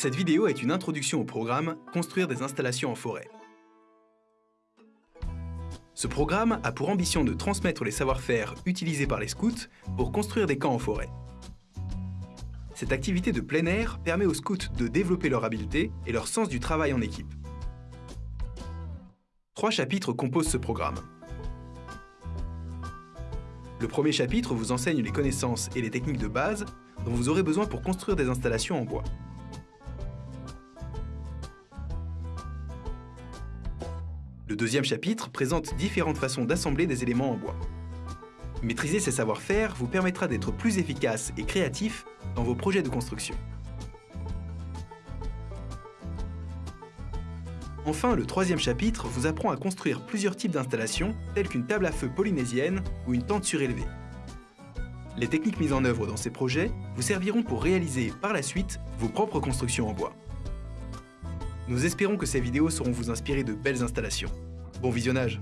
Cette vidéo est une introduction au programme Construire des installations en forêt. Ce programme a pour ambition de transmettre les savoir-faire utilisés par les scouts pour construire des camps en forêt. Cette activité de plein air permet aux scouts de développer leur habileté et leur sens du travail en équipe. Trois chapitres composent ce programme. Le premier chapitre vous enseigne les connaissances et les techniques de base dont vous aurez besoin pour construire des installations en bois. Le deuxième chapitre présente différentes façons d'assembler des éléments en bois. Maîtriser ces savoir-faire vous permettra d'être plus efficace et créatif dans vos projets de construction. Enfin, le troisième chapitre vous apprend à construire plusieurs types d'installations, telles qu'une table à feu polynésienne ou une tente surélevée. Les techniques mises en œuvre dans ces projets vous serviront pour réaliser par la suite vos propres constructions en bois. Nous espérons que ces vidéos sauront vous inspirer de belles installations. Bon visionnage